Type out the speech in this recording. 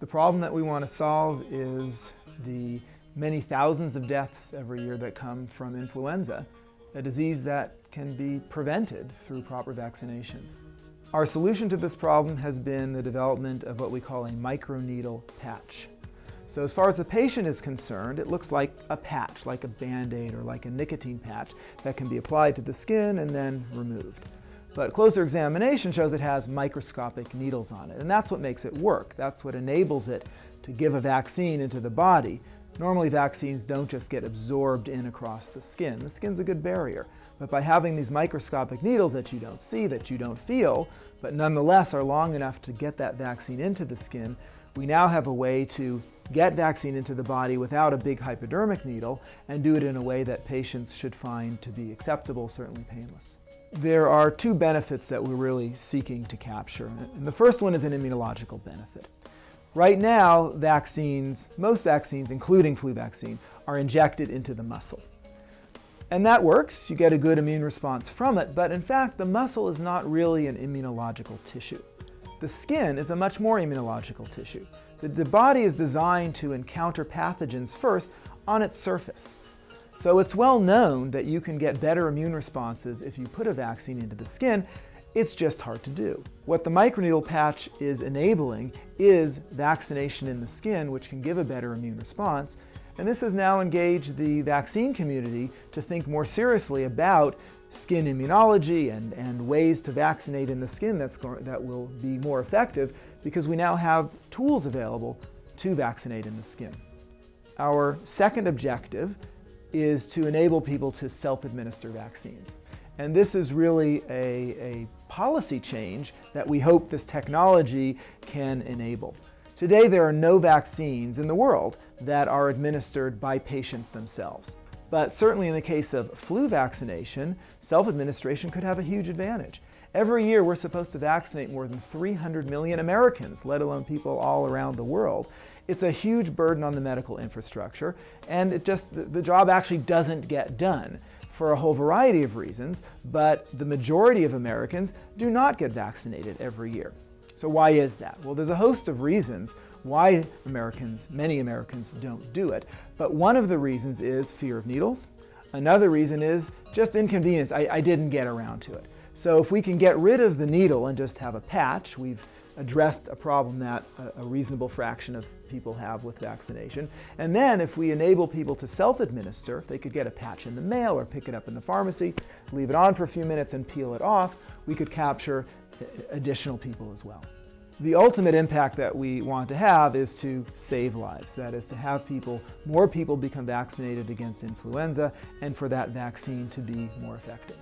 The problem that we want to solve is the many thousands of deaths every year that come from influenza, a disease that can be prevented through proper vaccination. Our solution to this problem has been the development of what we call a microneedle patch. So as far as the patient is concerned, it looks like a patch, like a Band-Aid or like a nicotine patch that can be applied to the skin and then removed. But closer examination shows it has microscopic needles on it, and that's what makes it work. That's what enables it to give a vaccine into the body. Normally vaccines don't just get absorbed in across the skin. The skin's a good barrier. But by having these microscopic needles that you don't see, that you don't feel, but nonetheless are long enough to get that vaccine into the skin, we now have a way to get vaccine into the body without a big hypodermic needle and do it in a way that patients should find to be acceptable, certainly painless. There are two benefits that we're really seeking to capture. And the first one is an immunological benefit. Right now, vaccines, most vaccines, including flu vaccine, are injected into the muscle. And that works, you get a good immune response from it, but in fact the muscle is not really an immunological tissue. The skin is a much more immunological tissue. The, the body is designed to encounter pathogens first on its surface. So it's well known that you can get better immune responses if you put a vaccine into the skin. It's just hard to do. What the microneedle patch is enabling is vaccination in the skin, which can give a better immune response. And this has now engaged the vaccine community to think more seriously about skin immunology and, and ways to vaccinate in the skin that's that will be more effective because we now have tools available to vaccinate in the skin. Our second objective is to enable people to self-administer vaccines. And this is really a, a policy change that we hope this technology can enable. Today there are no vaccines in the world that are administered by patients themselves. But certainly in the case of flu vaccination, self-administration could have a huge advantage. Every year we're supposed to vaccinate more than 300 million Americans, let alone people all around the world. It's a huge burden on the medical infrastructure and it just, the job actually doesn't get done for a whole variety of reasons, but the majority of Americans do not get vaccinated every year. So why is that? Well, there's a host of reasons why Americans, many Americans don't do it. But one of the reasons is fear of needles. Another reason is just inconvenience. I, I didn't get around to it. So if we can get rid of the needle and just have a patch, we've addressed a problem that a, reasonable fraction of people have with vaccination. And then if we enable people to self-administer, if they could get a patch in the mail or pick it up in the pharmacy, leave it on for a few minutes and peel it off, we could capture additional people as well. The ultimate impact that we want to have is to save lives. That is to have people, more people become vaccinated against influenza and for that vaccine to be more effective.